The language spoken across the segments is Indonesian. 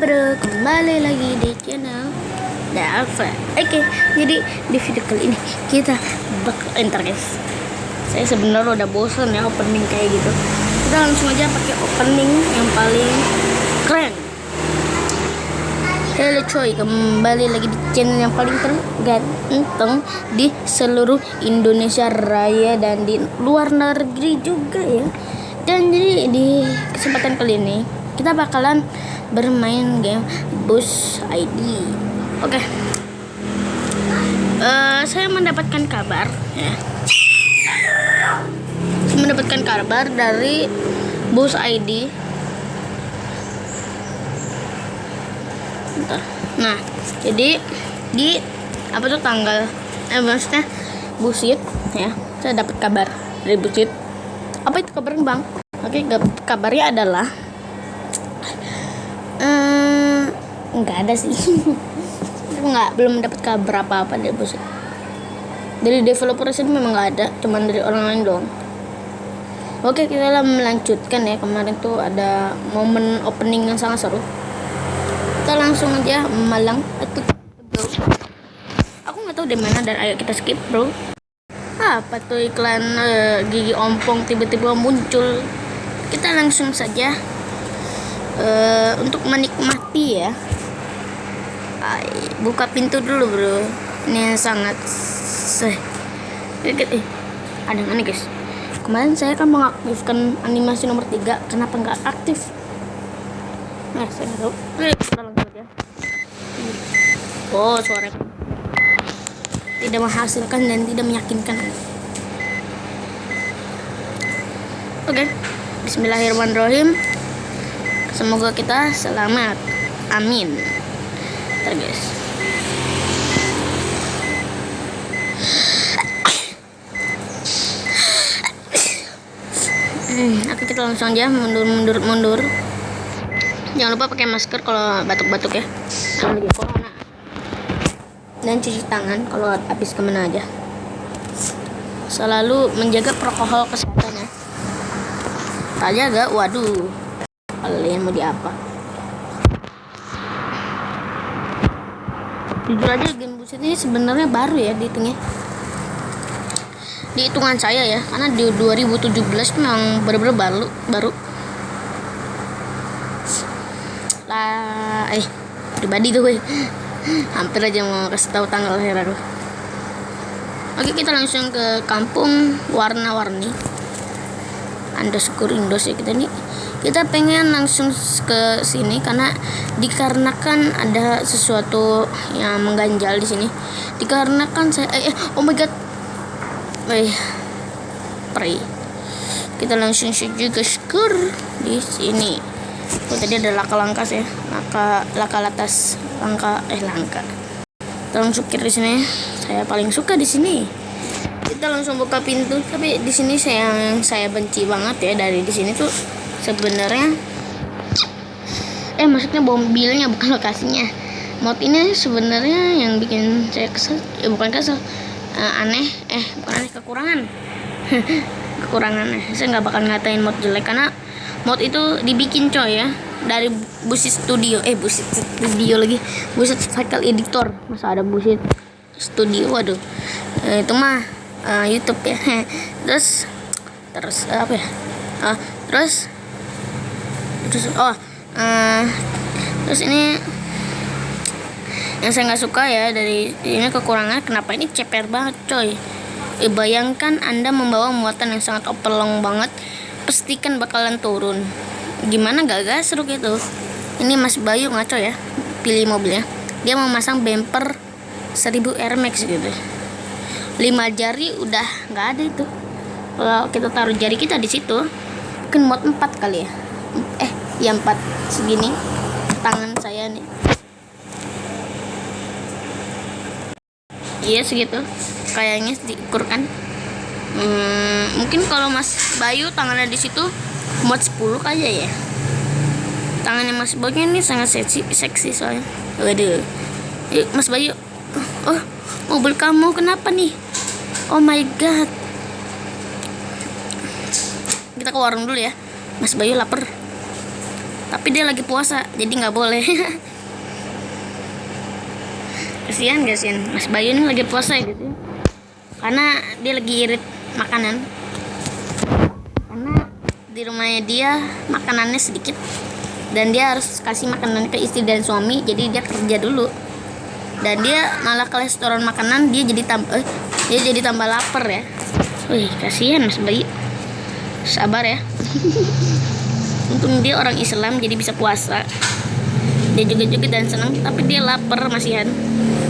bro, kembali lagi di channel Dava Oke, jadi di video kali ini kita bakal enter guys. Saya sebenarnya udah bosan ya opening kayak gitu. Kita langsung aja pakai opening yang paling keren. Halo coy, kembali lagi di channel yang paling terganteng di seluruh Indonesia Raya dan di luar negeri juga ya. Dan jadi di kesempatan kali ini kita bakalan bermain game Bus ID. Oke. Okay. Uh, saya mendapatkan kabar ya. Saya mendapatkan kabar dari Bus ID. Nah, jadi di apa tuh tanggal eh maksudnya busit ya. Saya dapat kabar dari busit. Apa itu kabarnya, Bang? Oke, kabarnya adalah nggak ada sih. Nggak belum dapat kabar apa apa dari bos. Dari developer sih memang nggak ada cuman dari orang lain doang. Oke kita lah melanjutkan ya. Kemarin tuh ada momen opening yang sangat seru. Kita langsung aja malang atau go aku nggak tahu di mana dan ayo kita skip bro. Apa tuh iklan uh, gigi ompong tiba-tiba muncul? Kita langsung saja uh, untuk menikmati ya. Ay, buka pintu dulu bro. Ini sangat seh. Eh, ada yang aneh guys. Kemarin saya kan mengaktifkan animasi nomor 3 kenapa nggak aktif? Nah saya nggak tahu. Eh, kita langsung aja. Oh suara tidak menghasilkan dan tidak meyakinkan. Oke. Okay. Bismillahirrahmanirrahim semoga kita selamat. Amin. Ntar guys. Hmm, oke kita langsung aja. Mundur mundur mundur. Jangan lupa pakai masker kalau batuk-batuk ya. Jangan lagi corona. Dan cuci tangan kalau habis ke mana aja. Selalu menjaga protokol kesehatan ya. Tak jaga waduh kalian mau di apa? Jujur aja game buset ini sebenarnya baru ya dihitungnya. Di hitungan saya ya karena di 2017 memang benar-benar baru baru. Lah eh pribadi tuh gue hampir aja mau kasih tahu tanggal lahir aku. Oke kita langsung ke kampung warna-warni. Underscore indos ya kita nih kita pengen langsung ke sini karena dikarenakan ada sesuatu yang mengganjal di sini. Dikarenakan saya eh, eh oh my god. Eh pray kita langsung saja ke skor di sini. Oh tadi ada laka langka ya. Laka laka latas langka eh langka. Kita langsung kiri di sini. Saya paling suka di sini. Kita langsung buka pintu tapi di sini saya yang saya benci banget ya dari di sini tuh sebenarnya eh maksudnya mobilnya bukan lokasinya. Mod ini sebenarnya yang bikin saya kesel ya bukan kesel uh, aneh eh bukan aneh kekurangan. Kekurangan saya nggak bakal ngatain mod jelek karena mod itu dibikin coy ya dari busit studio eh busit studio lagi busit cycle editor. Masa ada busit studio waduh. Uh, itu mah uh, YouTube ya. Terus terus apa ya? Uh, terus terus oh uh, terus ini yang saya nggak suka ya dari ini kekurangan kenapa ini ceper banget coy. E, bayangkan anda membawa muatan yang sangat opelong banget pastikan bakalan turun. Gimana gak seru gitu. Ini Mas Bayu ngaco ya pilih mobilnya. Dia memasang bumper 1000 Air Max gitu. Lima jari udah nggak ada itu. Kalau kita taruh jari kita di situ mungkin mod 4 kali ya. eh yang empat segini. Tangan saya nih. Iya segitu. Kayaknya diukurkan hmm, mungkin kalau Mas Bayu tangannya di situ muat 10 aja ya. Tangannya Mas Bayu ini sangat seksi seksi soalnya. Waduh. Yuk Mas Bayu. Oh mobil kamu kenapa nih? Oh my god. Kita ke warung dulu ya. Mas Bayu lapar tapi dia lagi puasa jadi nggak boleh. Kasihan kasihan Mas Bayu ini lagi puasa ya gitu ya. karena dia lagi irit makanan. Karena di rumahnya dia makanannya sedikit dan dia harus kasih makanan ke istri dan suami jadi dia kerja dulu. Dan dia malah kolesteron makanan dia jadi tambah eh, dia jadi tambah lapar ya. Wih kasihan Mas Bayu. Sabar ya untung dia orang Islam jadi bisa puasa. Dia juga juga dan senang tapi dia lapar masihan.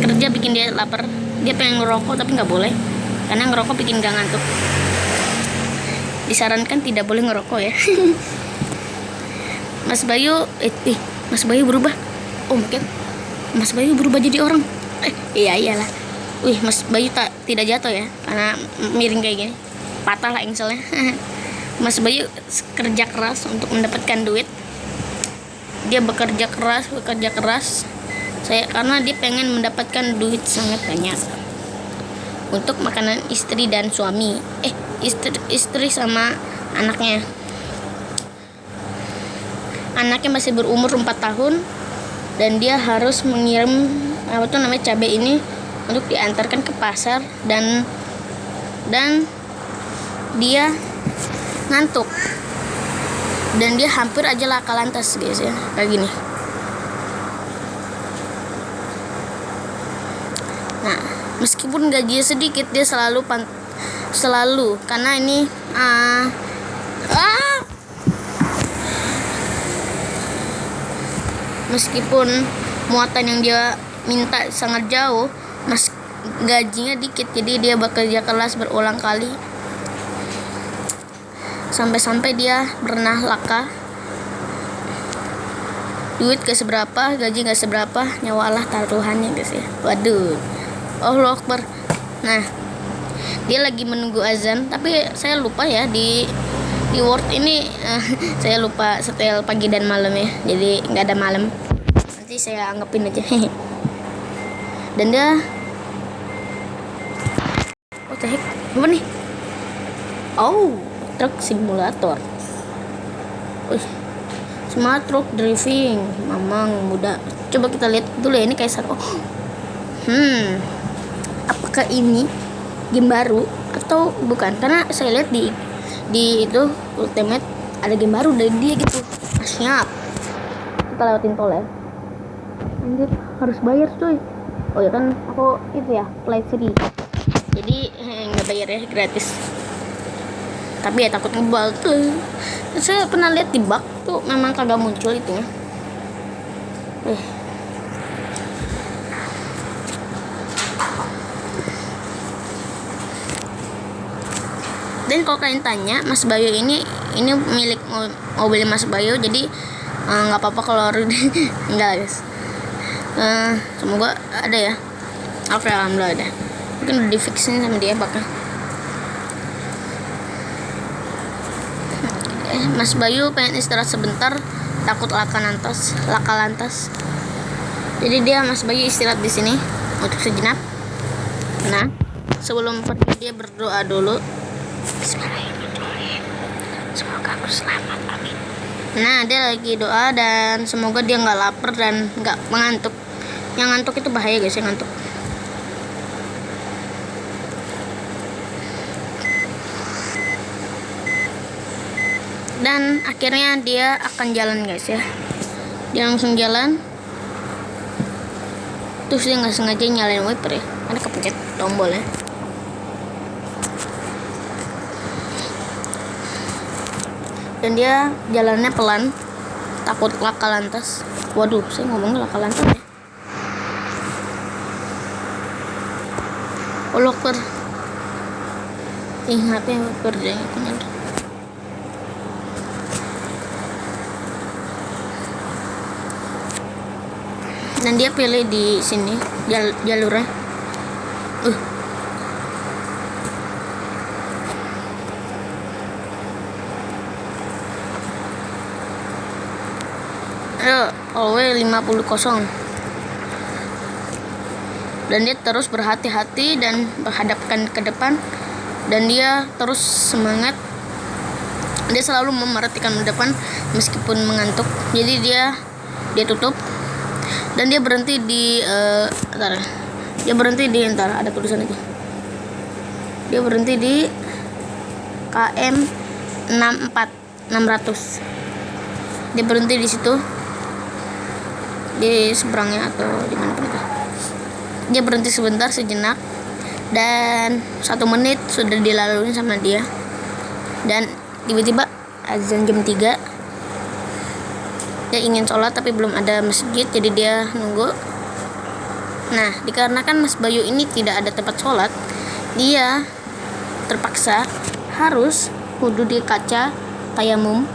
Kerja bikin dia lapar. Dia pengen ngerokok tapi nggak boleh. Karena ngerokok bikin gak ngantuk. Disarankan tidak boleh ngerokok ya. Mas Bayu eh, eh Mas Bayu berubah. Oh god. Mas Bayu berubah jadi orang. Eh iya iyalah. Wih Mas Bayu tak tidak jatuh ya. Karena miring kayak gini. Patah lah engselnya Mas Bayu kerja keras untuk mendapatkan duit. Dia bekerja keras bekerja keras. Saya karena dia pengen mendapatkan duit sangat banyak. Untuk makanan istri dan suami. Eh istri istri sama anaknya. Anaknya masih berumur 4 tahun. Dan dia harus mengirim apa tuh namanya cabai ini untuk diantarkan ke pasar. Dan dan dia ngantuk. Dan dia hampir aja laka lantas guys ya kayak gini. Nah meskipun gajinya sedikit dia selalu pan selalu. Karena ini uh, ah! Meskipun muatan yang dia minta sangat jauh mas gajinya dikit. Jadi dia bekerja keras berulang kali sampai-sampai dia pernah laka. Duit gak seberapa gaji gak seberapa nyawa Allah taruhannya guys ya. Waduh. Allah Akbar. Nah dia lagi menunggu azan tapi saya lupa ya di di word ini uh, saya lupa setel pagi dan malam ya jadi nggak ada malam. Nanti saya anggapin aja. Dan dia oh heck? Apa nih? Oh truck simulator. Wih, smart truck driving mamang muda. Coba kita lihat dulu ya ini kayak oh. hmm apakah ini game baru atau bukan? Karena saya lihat di di itu ultimate ada game baru dari dia gitu. Nah, siap. Kita lewatin tol ya. Anjir harus bayar cuy. Oh ya kan aku itu ya play free. Jadi nggak bayar ya gratis tapi ya takut ngebug tuh. Saya pernah lihat di bug tuh memang kagak muncul itu eh. dan kalau kalian tanya Mas Bayu ini ini milik mobil Mas Bayu jadi eh, nggak uh, apa-apa kalau enggak guys. Uh, semoga ada ya. Oke alhamdulillah ada. Mungkin udah di fixin sama dia bakal Mas Bayu pengen istirahat sebentar takut laka lantas laka lantas jadi dia Mas Bayu istirahat di sini untuk sejenak. Nah sebelum pergi dia berdoa dulu. Semoga aku selamat amin. Nah dia lagi doa dan semoga dia nggak lapar dan nggak mengantuk. Yang ngantuk itu bahaya guys yang ngantuk dan akhirnya dia akan jalan guys ya. Dia langsung jalan. Terus dia nggak sengaja nyalain wiper ya. Karena kepencet tombol ya. Dan dia jalannya pelan. Takut laka lantas. Waduh saya ngomongnya laka lantas ya. Oh locker. Ingatnya kerjanya bener dan dia pilih di sini jal jalurnya. Uh. Ayo, OW 50 kosong. Dan dia terus berhati-hati dan berhadapkan ke depan. Dan dia terus semangat. Dia selalu memerhatikan depan meskipun mengantuk. Jadi dia dia tutup dan dia berhenti di uh, ntar, dia berhenti di ntar ada tulisan itu. Dia berhenti di KM 64 600 dia berhenti di situ. Di seberangnya atau di mana itu. Dia berhenti sebentar sejenak. Dan satu menit sudah dilalui sama dia. Dan tiba-tiba azan jam 3 dia ingin sholat tapi belum ada masjid jadi dia nunggu. Nah dikarenakan Mas Bayu ini tidak ada tempat sholat dia terpaksa harus wudhu di kaca tayamum.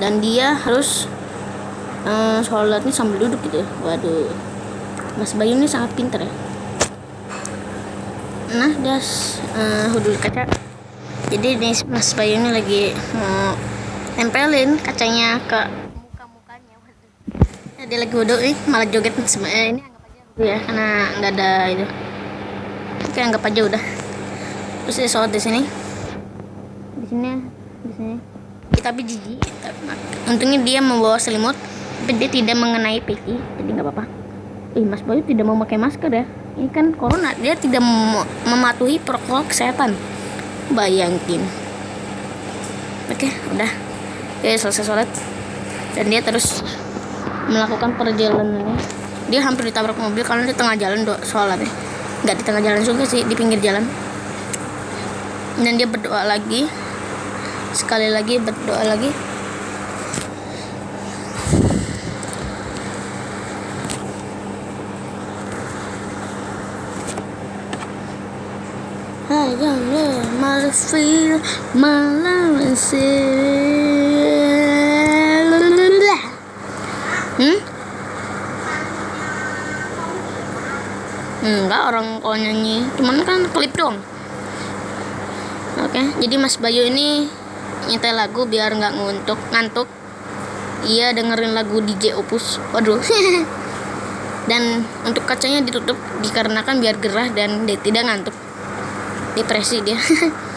Dan dia harus uh, sholatnya sambil duduk gitu. Waduh Mas Bayu ini sangat pinter ya. Nah dia uh, di kaca. Jadi nih Mas Bayu ini lagi mau tempelin kacanya ke dia lagi wudhu nih malah joget sebenarnya ini anggap aja wudhu ya karena nggak ada itu. Oke anggap aja udah. Terus dia sholat di sini. Di sini di sini. Tapi jijik untungnya dia membawa selimut tapi dia tidak mengenai pipi jadi nggak apa-apa. Ih, Mas Bayu tidak mau pakai masker ya. Ini kan corona dia tidak mematuhi protokol kesehatan. Bayangin. Oke udah. Ya selesai sholat. Dan dia terus melakukan perjalanannya dia hampir ditabrak mobil karena di tengah jalan do sholatnya nggak di tengah jalan juga sih di pinggir jalan. Dan dia berdoa lagi. Sekali lagi berdoa lagi. Feel malam Hmm? Enggak orang kalau nyanyi, cuman kan klip dong. Oke, jadi Mas Bayu ini nyetel lagu biar nggak nguntuk, ngantuk. Iya dengerin lagu DJ Opus. Waduh. dan untuk kacanya ditutup dikarenakan biar gerah dan dia tidak ngantuk. Depresi dia.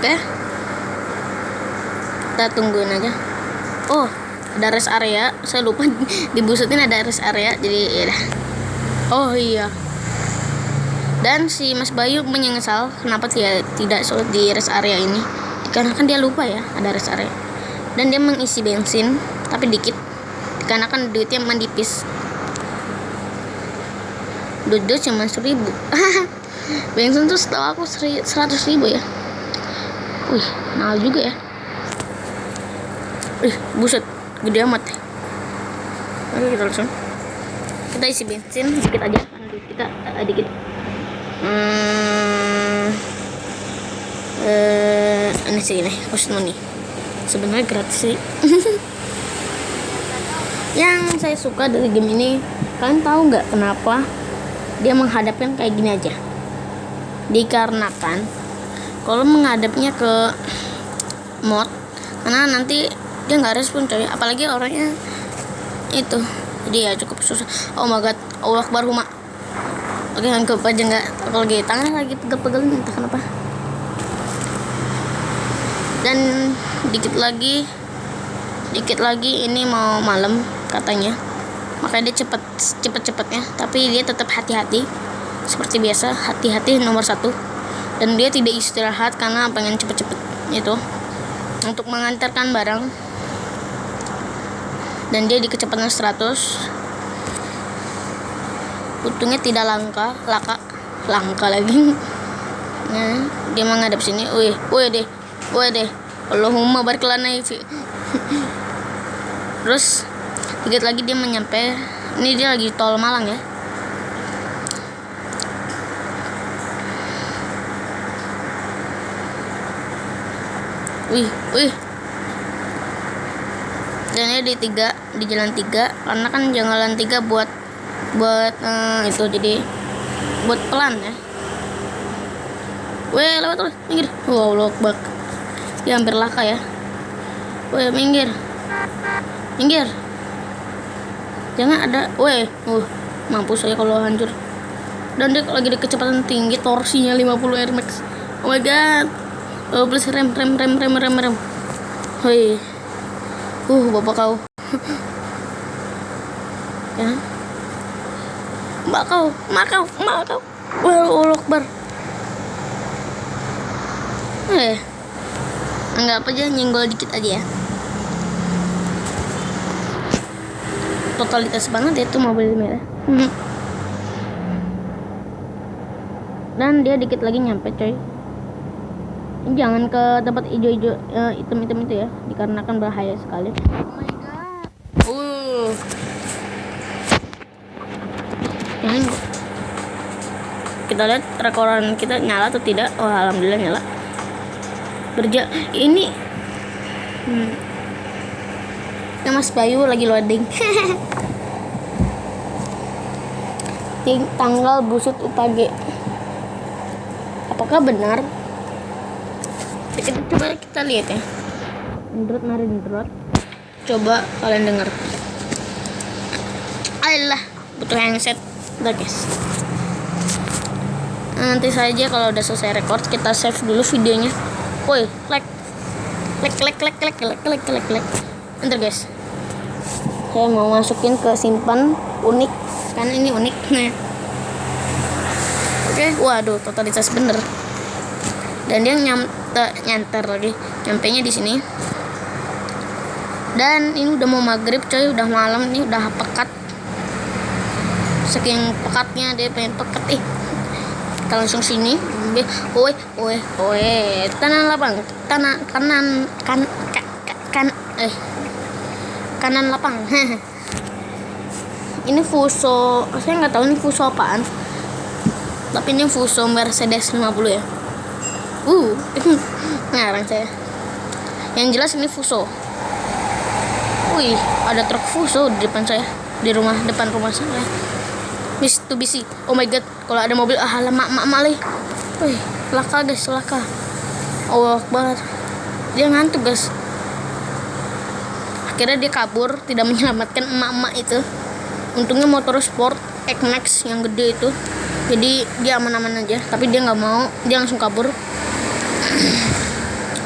oke kita tungguin aja oh ada rest area. Saya lupa dibusutin ada rest area jadi ya oh iya. Dan si Mas Bayu menyesal kenapa dia tidak sholat di rest area ini. Karena kan dia lupa ya ada rest area. Dan dia mengisi bensin tapi dikit. Karena kan duitnya mendipis. Duit cuma seribu. Bensin tuh setahu aku seratus ribu ya. Wih, mahal juga ya. Ih, buset, gede amat. Oke, kita langsung. Kita isi bensin dikit aja, nanti kita uh, dikit. Hmm, uh, ini sih ini, post money. Sebenarnya gratis sih. Yang saya suka dari game ini, kalian tahu nggak kenapa dia menghadapkan kayak gini aja? Dikarenakan kalau menghadapnya ke mod karena nanti dia nggak respon coy. Apalagi orangnya itu. Jadi ya cukup susah. Oh my god Allah akbar huma. Oke anggap aja nggak kalau lagi tangan lagi pegel-pegel entah kenapa. Dan dikit lagi dikit lagi ini mau malam katanya. Makanya dia cepet cepet cepetnya tapi dia tetap hati-hati. Seperti biasa hati-hati nomor satu. Dan dia tidak istirahat karena pengen cepet-cepet itu. Untuk mengantarkan barang dan dia di kecepatan 100 untungnya tidak langka laka langka lagi. Nah dia menghadap sini. Wih wih deh wih deh. Allahumma barkelana sih terus dikit lagi dia menyampe ini dia lagi tol Malang ya. Wih wih ini di tiga di jalan tiga. Karena kan jalan tiga buat buat uh, itu jadi buat pelan ya. Weh lewat terus minggir. Wow lock bak. Dia hampir laka ya. Weh minggir. Minggir. Jangan ada weh. Uh mampus saya kalau hancur. Dan dia lagi di kecepatan tinggi torsinya 50 Air Max. Oh my god. Oh, please rem, rem, rem, rem, rem, rem. Hoi. Uh, bapak kau. ya. Mak kau, mak kau. Wah, Allah Akbar. Eh, anggap aja nyenggol dikit aja ya. Totalitas banget ya itu mobil merah. Dan dia dikit lagi nyampe coy. Jangan ke tempat hijau-hijau eh, hitam-hitam itu ya, dikarenakan bahaya sekali. Oh my god. Uh. Yang kita lihat rekoran kita nyala atau tidak oh alhamdulillah nyala berja ini hmm. ya mas Bayu lagi loading tanggal busut UPG apakah benar coba kita lihat ya. Android mari Android. Coba kalian dengar Ayolah butuh handset. Udah guys. Nanti saja kalau udah selesai record kita save dulu videonya. Woi like. Like like like like like like like like ntar guys. Saya mau masukin ke simpan unik. Karena ini unik. Nah. Oke waduh totalitas bener. Dan dia nyampe nyanter lagi. Nyampe nya di sini. Dan ini udah mau maghrib coy. Udah malam nih udah pekat. Saking pekatnya dia pengen pekat. Ih kita langsung sini. Woi woi woi kanan lapang. Kanan kanan kan kan, kan eh. Kanan lapang. Ini Fuso saya nggak tahu ini Fuso apaan. Tapi ini Fuso Mercedes 50 ya uh ngarang saya yang jelas ini Fuso wih ada truk Fuso di depan saya di rumah depan rumah saya bisi. Oh my god, kalau ada mobil ah mak mak mak leh. Wih, laka guys, laka. Allah Akbar. Dia ngantuk guys. Akhirnya dia kabur, tidak menyelamatkan emak-emak itu. Untungnya motor sport X-Max yang gede itu. Jadi dia aman-aman aja, tapi dia nggak mau, dia langsung kabur.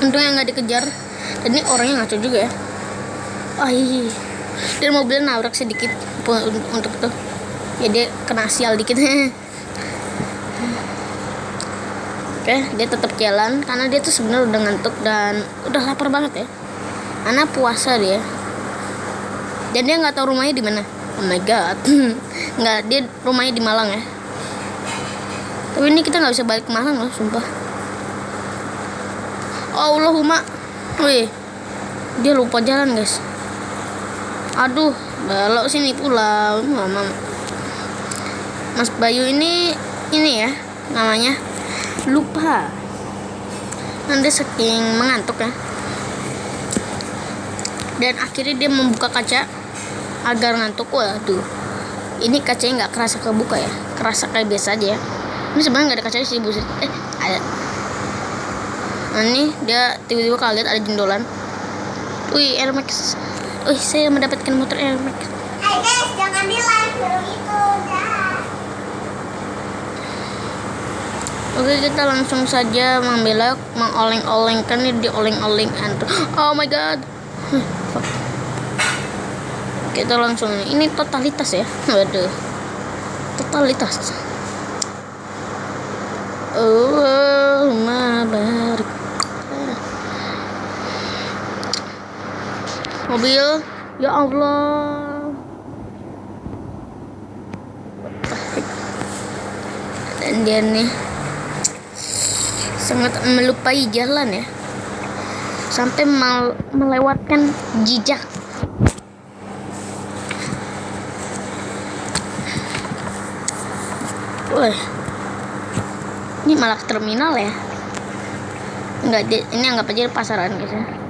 Untungnya nggak dikejar. Dan ini orangnya ngaco juga ya. Iya. Dan mobilnya nabrak sedikit untuk itu. Ya dia kena sial dikit. Oke dia tetap jalan karena dia tuh sebenarnya udah ngantuk dan udah lapar banget ya. Karena puasa dia. Dan dia nggak tahu rumahnya di mana. Oh my god. Nggak dia rumahnya di Malang ya. Tapi ini kita nggak bisa balik ke Malang loh sumpah Allahumma. Wih dia lupa jalan guys. Aduh belok sini pula. Mama. Mas Bayu ini ini ya namanya. Lupa. Nanti saking mengantuk ya. Dan akhirnya dia membuka kaca agar ngantuk. Waduh ini kacanya nggak kerasa kebuka ya. Kerasa kayak biasa aja ya. Ini sebenarnya nggak ada kacanya sih buset eh ada nah ini dia tiba-tiba kaget ada jendolan wih Air Max wih saya mendapatkan motor Air Max Hai guys, jangan di like itu. Dah. Oke kita langsung saja membelok mengoleng-olengkan ini dioleng-oleng antar. Oh my god. Kita langsung ini totalitas ya. Waduh. Totalitas. Oh, Mobil, ya Allah. Dan dia nih sangat melupai jalan ya. Sampai mal melewatkan jejak. Wah, ini malah terminal ya. Enggak ini anggap aja pasaran guys ya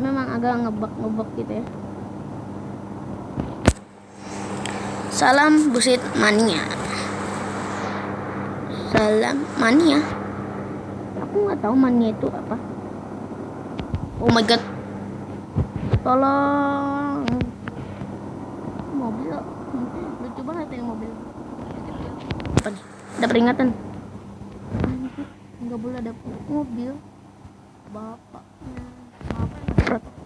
memang agak ngebak ngebak gitu ya. Salam busit mania. Salam mania. Aku nggak tahu mania itu apa. Oh my god. Tolong. Mobil. Lucu banget ini mobil. Apa nih? Ada peringatan? Nggak boleh ada mobil. Bapaknya. Apa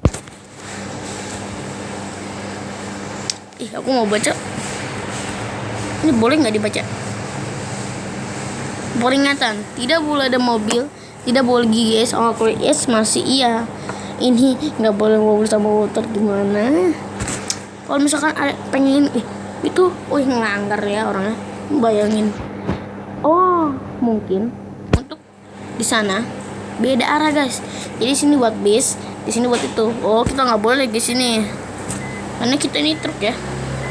ih aku mau baca. Ini boleh nggak dibaca? Peringatan. Tidak boleh ada mobil tidak boleh GS oh kalau yes masih iya. Ini nggak boleh mobil sama motor gimana? Kalau misalkan ada pengen ih, itu wih ngelanggar ya orangnya. Bayangin. Oh mungkin untuk di sana beda arah guys. Jadi sini buat bis di sini buat itu. Oh kita nggak boleh di sini karena kita ini truk ya.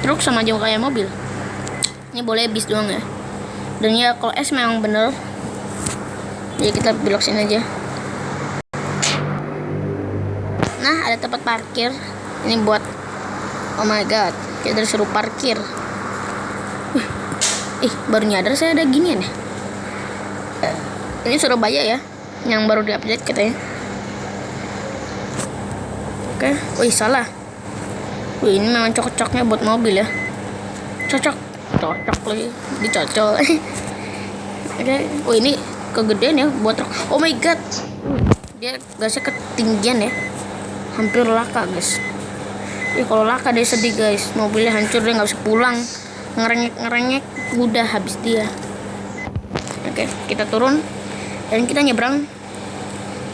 Truk sama aja kayak mobil. Ini boleh bis doang ya. Dan ya kalau S memang bener jadi kita belok sini aja. Nah ada tempat parkir. Ini buat oh my god kita disuruh parkir. Ih baru nyadar saya ada ginian ya. Ini Surabaya ya yang baru diupdate katanya. Oke wih salah wih ini memang cocoknya buat mobil ya. Cocok. Cocok lagi. Dicocol. Oke. Oh ini kegedean ya buat truk oh my god. Dia gasnya ketinggian ya. Hampir laka guys. Ih kalau laka dia sedih guys. Mobilnya hancur dia nggak bisa pulang. Ngerengek ngerengek udah habis dia. Oke kita turun. Dan kita nyebrang.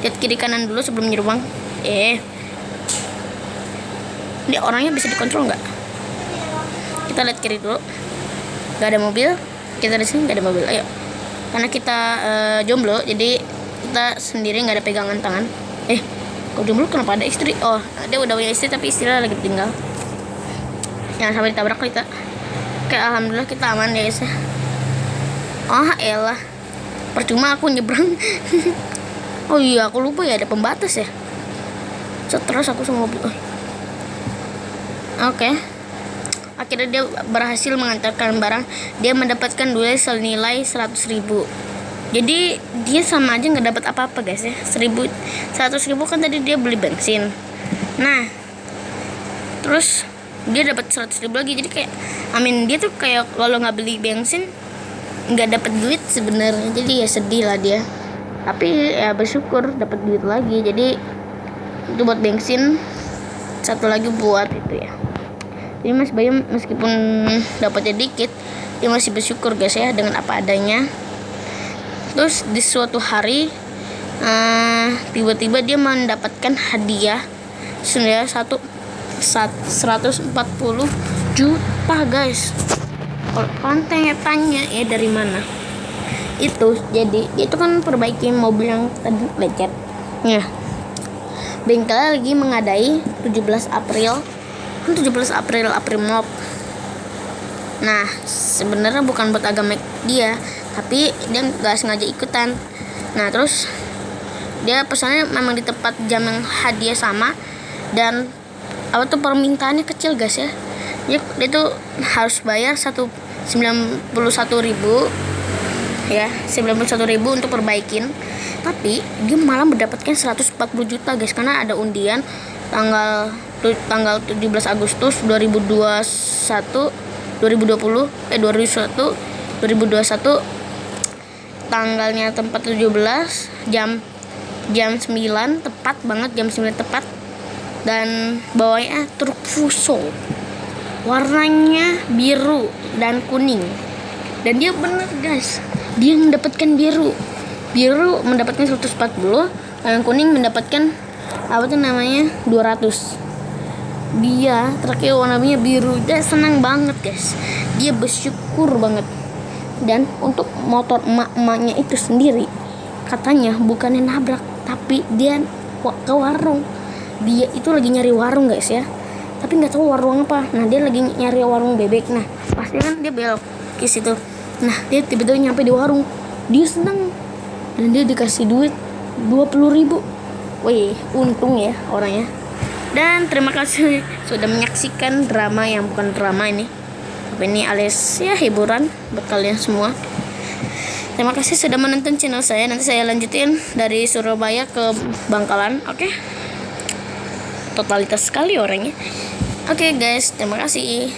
Lihat kiri kanan dulu sebelum nyebrang. Eh ini orangnya bisa dikontrol nggak? Kita lihat kiri dulu. Nggak ada mobil. Kita di sini nggak ada mobil. Ayo. Karena kita eh, jomblo jadi kita sendiri nggak ada pegangan tangan. Eh kok jomblo? Kenapa ada istri? Oh dia udah punya istri tapi istrinya lagi tinggal jangan sampai ditabrak kita. Oke alhamdulillah kita aman ya guys ya. Oh elah. Percuma aku nyebrang. Oh iya aku lupa ya ada pembatas ya. Seterus aku sama mobil. Oh. Oke. Akhirnya dia berhasil mengantarkan barang. Dia mendapatkan duit senilai 100 ribu. Jadi dia sama aja nggak dapat apa-apa guys ya. Seribu seratus ribu kan tadi dia beli bensin. Nah terus dia dapat 100 ribu lagi. Jadi kayak amin dia tuh kayak kalau nggak beli bensin nggak dapat duit sebenarnya. Jadi ya sedih lah dia. Tapi ya bersyukur dapat duit lagi. Jadi itu buat bensin satu lagi buat itu ya jadi Mas Bayu meskipun dapatnya dikit dia masih bersyukur guys ya dengan apa adanya. Terus di suatu hari eh, tiba-tiba dia mendapatkan hadiah senilai satu sat- 140 juta guys. Kalau kalian tanya, ya dari mana? Itu jadi itu kan perbaiki mobil yang tadi lecet. Ya bengkel lagi mengadai 17 April kan 17 April April Mop. Nah sebenarnya bukan buat agama dia tapi dia nggak sengaja ikutan. Nah terus dia pesannya memang di tempat jam yang hadiah sama dan apa tuh permintaannya kecil guys ya. Dia, dia tuh harus bayar satu 91.000 ribu ya 91.000 ribu untuk perbaikin. Tapi dia malah mendapatkan 140 juta guys karena ada undian tanggal tanggal 17 Agustus 2021 2020 eh 2021 2021 tanggalnya tempat 17 jam jam 9 tepat banget jam 9 tepat. Dan bawahnya truk fuso. Warnanya biru dan kuning. Dan dia bener guys. Dia mendapatkan biru. Biru mendapatkan 140 yang kuning mendapatkan apa tuh namanya? 200 dia terakhir warnanya biru. Dia senang banget guys. Dia bersyukur banget. Dan untuk motor emak-emaknya itu sendiri katanya bukannya nabrak tapi dia ke warung. Dia itu lagi nyari warung guys ya. Tapi nggak tahu warung apa. Nah dia lagi nyari warung bebek. Nah pasti kan dia belok ke situ. Nah dia tiba-tiba nyampe di warung. Dia senang dan dia dikasih duit 20.000 ribu wih untung ya orangnya. Dan terima kasih sudah menyaksikan drama yang bukan drama ini. Tapi ini alias ya hiburan buat kalian semua. Terima kasih sudah menonton channel saya. Nanti saya lanjutin dari Surabaya ke Bangkalan oke? Totalitas sekali orangnya. Oke guys terima kasih.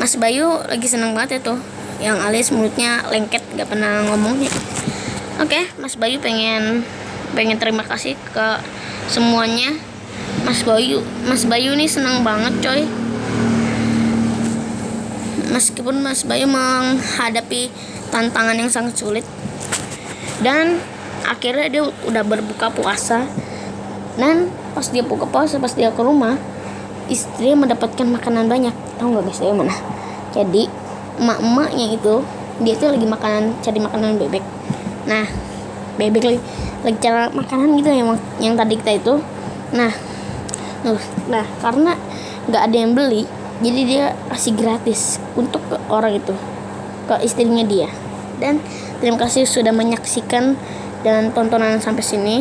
Mas Bayu lagi seneng banget ya tuh yang alias mulutnya lengket gak pernah ngomongnya. Oke, Mas Bayu pengen pengen terima kasih ke semuanya. Mas Bayu, Mas Bayu ini senang banget, coy. Meskipun Mas Bayu menghadapi tantangan yang sangat sulit. Dan akhirnya dia udah berbuka puasa. Dan pas dia buka puasa pas dia ke rumah istrinya mendapatkan makanan banyak. Tahu nggak guys dari mana? Jadi emak-emaknya itu dia tuh lagi makanan cari makanan bebek. Nah bebek lagi. Lagi cara makanan gitu yang yang tadi kita itu. Nah nah karena nggak ada yang beli jadi dia kasih gratis untuk ke orang itu ke istrinya dia. Dan terima kasih sudah menyaksikan dan tontonan sampai sini.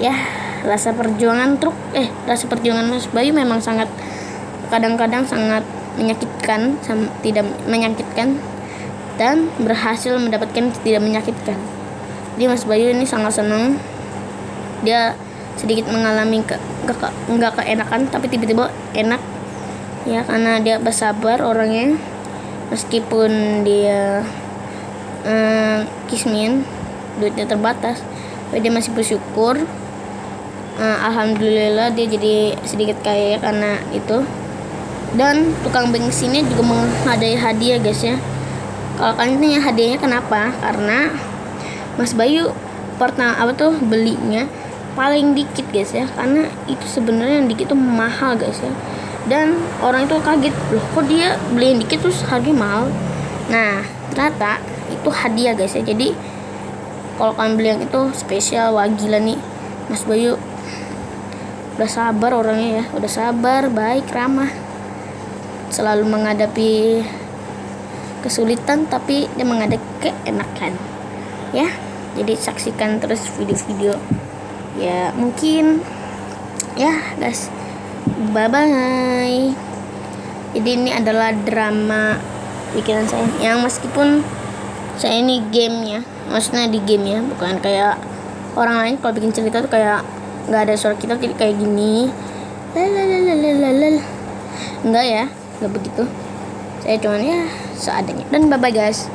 Ya rasa perjuangan truk eh rasa perjuangan Mas Bayu memang sangat kadang-kadang sangat menyakitkan sam- tidak menyakitkan dan berhasil mendapatkan tidak menyakitkan jadi Mas Bayu ini sangat senang dia sedikit mengalami ke, ke, ke- nggak keenakan tapi tiba-tiba enak. Ya karena dia bersabar orangnya. Meskipun dia eh, kismin duitnya terbatas tapi dia masih bersyukur. Eh, alhamdulillah dia jadi sedikit kaya karena itu. Dan tukang bensinnya juga menghadiahi hadiah guys ya. Kalau kalian tanya hadiahnya kenapa? Karena Mas Bayu pernah apa tuh belinya paling dikit guys ya. Karena itu sebenarnya yang dikit tuh mahal guys ya. Dan orang itu kaget loh kok dia beli yang dikit terus harganya mahal? Nah ternyata itu hadiah guys ya. Jadi kalau kalian beli yang itu spesial wah gila nih Mas Bayu udah sabar orangnya ya. Udah sabar baik ramah. Selalu menghadapi kesulitan tapi dia menghadapi keenakan ya. Jadi saksikan terus video-video. Ya mungkin. Ya guys. Bye bye jadi ini adalah drama pikiran saya. Yang meskipun saya ini gamenya maksudnya di game ya bukan kayak orang lain. Kalau bikin cerita tuh kayak nggak ada suara kita jadi kayak gini. Lalalalalalal. Enggak ya nggak begitu. Saya cuman ya seadanya. Dan bye bye guys